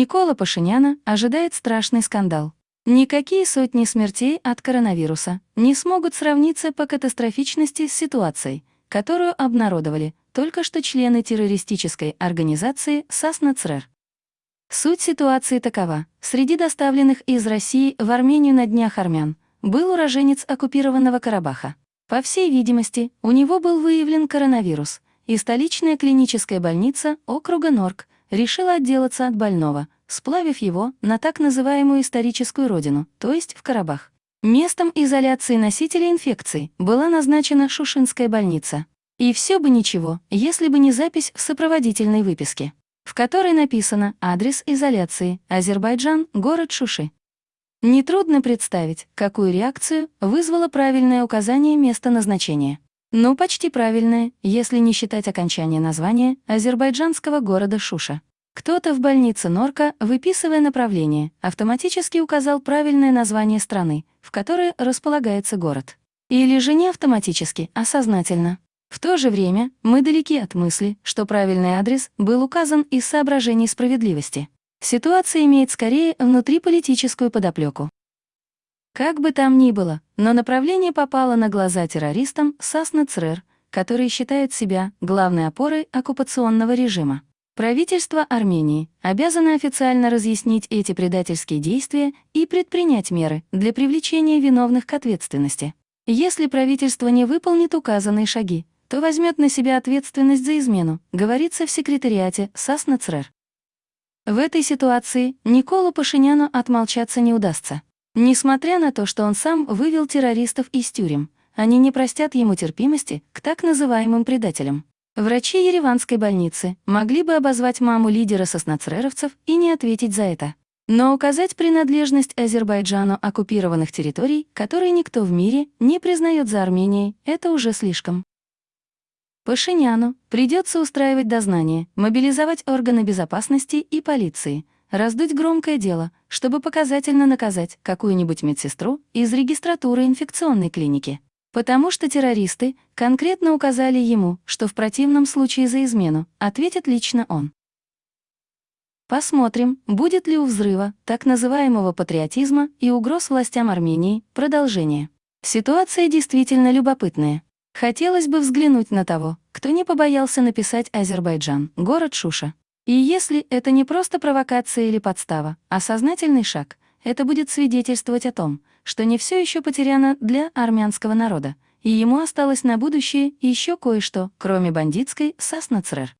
Никола Пашиняна ожидает страшный скандал. Никакие сотни смертей от коронавируса не смогут сравниться по катастрофичности с ситуацией, которую обнародовали только что члены террористической организации САСНАЦРЭР. Суть ситуации такова. Среди доставленных из России в Армению на днях армян был уроженец оккупированного Карабаха. По всей видимости, у него был выявлен коронавирус, и столичная клиническая больница округа Норк решила отделаться от больного, сплавив его на так называемую историческую родину, то есть в Карабах. Местом изоляции носителей инфекции была назначена Шушинская больница. И все бы ничего, если бы не запись в сопроводительной выписке, в которой написано адрес изоляции Азербайджан, город Шуши. Нетрудно представить, какую реакцию вызвало правильное указание места назначения. Ну, почти правильное, если не считать окончания названия азербайджанского города Шуша. Кто-то в больнице Норка, выписывая направление, автоматически указал правильное название страны, в которой располагается город. Или же не автоматически, а сознательно. В то же время мы далеки от мысли, что правильный адрес был указан из соображений справедливости. Ситуация имеет скорее внутриполитическую подоплеку. Как бы там ни было, но направление попало на глаза террористам Сасна Црер, которые считают себя главной опорой оккупационного режима. Правительство Армении обязано официально разъяснить эти предательские действия и предпринять меры для привлечения виновных к ответственности. Если правительство не выполнит указанные шаги, то возьмет на себя ответственность за измену, говорится в секретариате Сасна Црер. В этой ситуации Николу Пашиняну отмолчаться не удастся. Несмотря на то, что он сам вывел террористов из тюрем, они не простят ему терпимости к так называемым предателям. Врачи Ереванской больницы могли бы обозвать маму лидера соснацреровцев и не ответить за это. Но указать принадлежность Азербайджану оккупированных территорий, которые никто в мире не признает за Арменией, это уже слишком. Пашиняну придется устраивать дознание, мобилизовать органы безопасности и полиции, раздуть громкое дело, чтобы показательно наказать какую-нибудь медсестру из регистратуры инфекционной клиники. Потому что террористы конкретно указали ему, что в противном случае за измену ответит лично он. Посмотрим, будет ли у взрыва так называемого патриотизма и угроз властям Армении продолжение. Ситуация действительно любопытная. Хотелось бы взглянуть на того, кто не побоялся написать Азербайджан, город Шуша. И если это не просто провокация или подстава, а сознательный шаг, это будет свидетельствовать о том, что не все еще потеряно для армянского народа, и ему осталось на будущее еще кое-что, кроме бандитской Саснацрер.